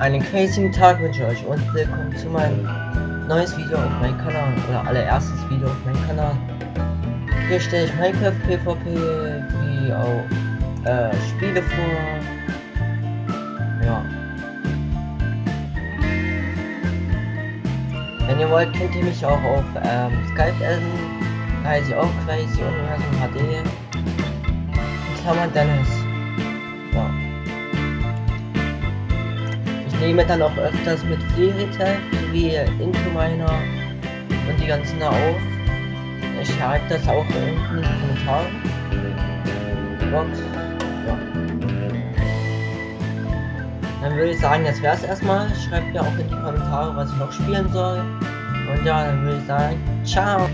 Einen crazy Tag wünsche ich euch und willkommen zu meinem neues Video auf meinem Kanal oder allererstes Video auf meinem Kanal. Hier stelle ich Minecraft PvP wie auch äh, Spiele vor. Ja. Wenn ihr wollt, könnt ihr mich auch auf ähm, Skype adden. Da heiße ich auch Crazy Universum HD. Klammern Dennis. Nehme dann auch öfters mit Freeretail wie Into Miner und die ganzen da auf. Ich schreibe das auch unten in die Kommentare. Box. Ja. Dann würde ich sagen, das wäre es erstmal. Schreibt mir auch in die Kommentare, was ich noch spielen soll. Und ja, dann würde ich sagen, ciao.